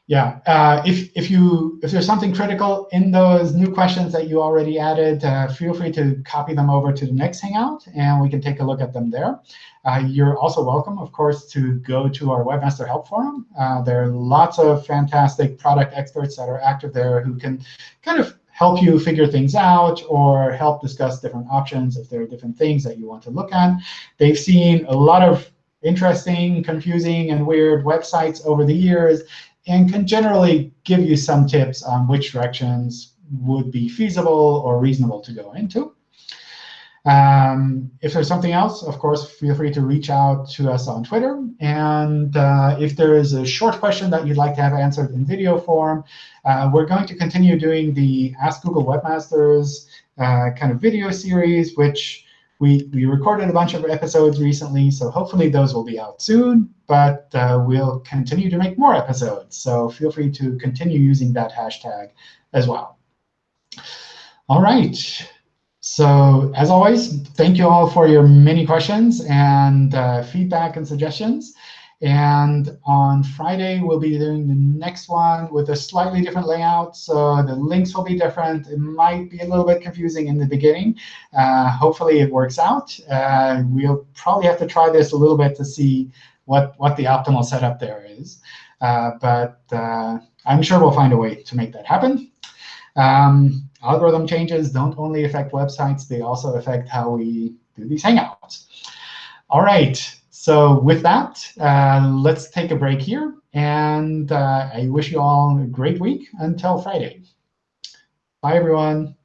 yeah, uh, if if you if there's something critical in those new questions that you already added, uh, feel free to copy them over to the next Hangout, and we can take a look at them there. Uh, you're also welcome, of course, to go to our Webmaster Help Forum. Uh, there are lots of fantastic product experts that are active there who can kind of help you figure things out or help discuss different options if there are different things that you want to look at. They've seen a lot of interesting, confusing, and weird websites over the years and can generally give you some tips on which directions would be feasible or reasonable to go into. Um, if there's something else, of course, feel free to reach out to us on Twitter. And uh, if there is a short question that you'd like to have answered in video form, uh, we're going to continue doing the Ask Google Webmasters uh, kind of video series, which we, we recorded a bunch of episodes recently. So hopefully those will be out soon. But uh, we'll continue to make more episodes. So feel free to continue using that hashtag as well. All right. So as always, thank you all for your many questions and uh, feedback and suggestions. And on Friday, we'll be doing the next one with a slightly different layout. So the links will be different. It might be a little bit confusing in the beginning. Uh, hopefully, it works out. Uh, we'll probably have to try this a little bit to see what, what the optimal setup there is. Uh, but uh, I'm sure we'll find a way to make that happen. Um, algorithm changes don't only affect websites, they also affect how we do these Hangouts. All right, so with that, uh, let's take a break here. And uh, I wish you all a great week until Friday. Bye, everyone.